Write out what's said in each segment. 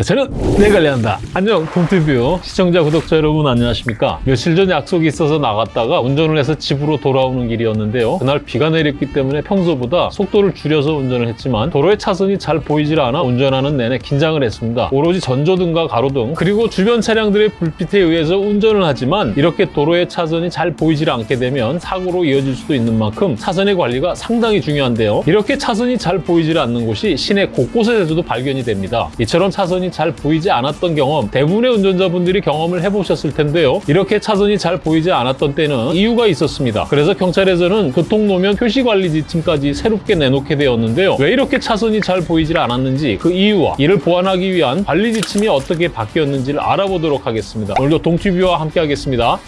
네, 저는 내 관리한다. 안녕, 동티뷰 시청자, 구독자 여러분 안녕하십니까? 며칠 전 약속이 있어서 나갔다가 운전을 해서 집으로 돌아오는 길이었는데요. 그날 비가 내렸기 때문에 평소보다 속도를 줄여서 운전을 했지만 도로에 차선이 잘 보이질 않아 운전하는 내내 긴장을 했습니다. 오로지 전조등과 가로등 그리고 주변 차량들의 불빛에 의해서 운전을 하지만 이렇게 도로에 차선이 잘 보이질 않게 되면 사고로 이어질 수도 있는 만큼 차선의 관리가 상당히 중요한데요. 이렇게 차선이 잘 보이질 않는 곳이 시내 곳곳에서도 발견이 됩니다. 이처럼 차선이 잘 보이지 않았던 경험 대부분의 운전자분들이 경험을 해보셨을 텐데요. 이렇게 차선이 잘 보이지 않았던 때는 이유가 있었습니다. 그래서 경찰에서는 교통노면 표시관리 지침까지 새롭게 내놓게 되었는데요. 왜 이렇게 차선이 잘 보이질 않았는지 그 이유와 이를 보완하기 위한 관리 지침이 어떻게 바뀌었는지를 알아보도록 하겠습니다. 오늘도 동티뷰와 함께 하겠습니다.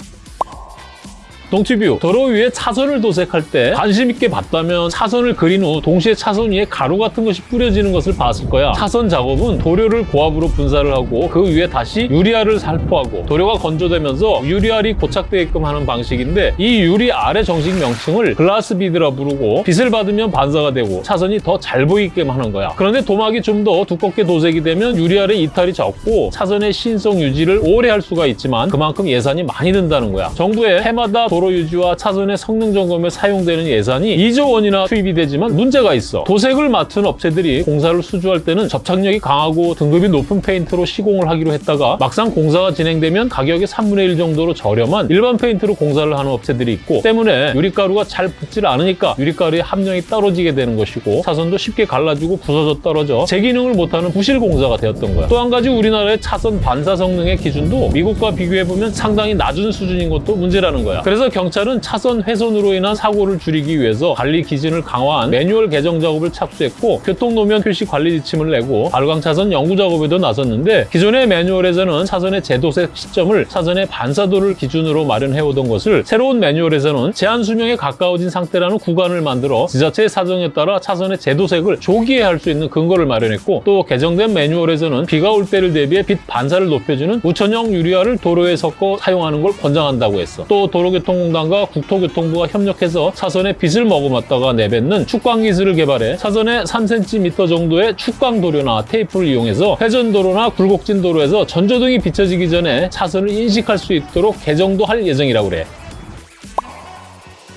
동티뷰. 도로 위에 차선을 도색할 때 관심 있게 봤다면 차선을 그린 후 동시에 차선 위에 가루 같은 것이 뿌려지는 것을 봤을 거야. 차선 작업은 도료를 고압으로 분사를 하고 그 위에 다시 유리알을 살포하고 도료가 건조되면서 유리알이 고착되게끔 하는 방식인데 이 유리알의 정식 명칭을 글라스 비드라 부르고 빛을 받으면 반사가 되고 차선이 더 잘 보이게끔 하는 거야. 그런데 도막이 좀 더 두껍게 도색이 되면 유리알의 이탈이 적고 차선의 신성 유지를 오래 할 수가 있지만 그만큼 예산이 많이 든다는 거야. 정부의 해마다 도로 유지와 차선의 성능 점검에 사용되는 예산이 2조 원이나 투입이 되지만 문제가 있어. 도색을 맡은 업체들이 공사를 수주할 때는 접착력이 강하고 등급이 높은 페인트로 시공을 하기로 했다가 막상 공사가 진행되면 가격의 3분의 1 정도로 저렴한 일반 페인트로 공사를 하는 업체들이 있고 때문에 유리가루가 잘 붙질 않으니까 유리가루의 함량이 떨어지게 되는 것이고 차선도 쉽게 갈라지고 부서져 떨어져 제 기능을 못하는 부실 공사가 되었던 거야. 또 한 가지 우리나라의 차선 반사 성능의 기준도 미국과 비교해보면 상당히 낮은 수준인 것도 문제라는 거야. 그래서 경찰은 차선 훼손으로 인한 사고를 줄이기 위해서 관리 기준을 강화한 매뉴얼 개정 작업을 착수했고 교통노면 표시 관리 지침을 내고 발광 차선 연구 작업에도 나섰는데 기존의 매뉴얼에서는 차선의 제도색 시점을 차선의 반사도를 기준으로 마련해오던 것을 새로운 매뉴얼에서는 제한 수명에 가까워진 상태라는 구간을 만들어 지자체의 사정에 따라 차선의 제도색을 조기에 할 수 있는 근거를 마련했고 또 개정된 매뉴얼에서는 비가 올 때를 대비해 빛 반사를 높여주는 우천형 유리알을 도로에 섞어 사용하는 걸 권장한다고 했어. 또 도로교통 공단과 국토교통부가 협력해서 차선에 빛을 머금었다가 내뱉는 축광 기술을 개발해 차선에 3cm 정도의 축광 도료나 테이프를 이용해서 회전도로나 굴곡진 도로에서 전조등이 비춰지기 전에 차선을 인식할 수 있도록 개정도 할 예정이라고 그래.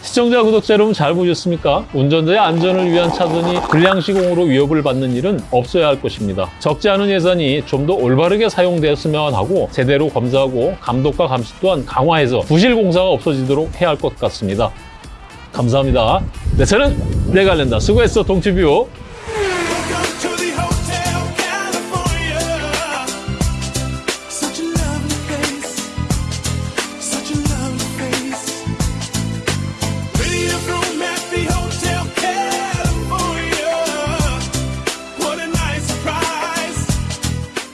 시청자, 구독자 여러분 잘 보셨습니까? 운전자의 안전을 위한 차선이 불량 시공으로 위협을 받는 일은 없어야 할 것입니다. 적지 않은 예산이 좀 더 올바르게 사용되었으면 하고 제대로 검사하고 감독과 감시 또한 강화해서 부실 공사가 없어지도록 해야 할 것 같습니다. 감사합니다. 네, 저는 내가 낸다. 수고했어, 동티뷰.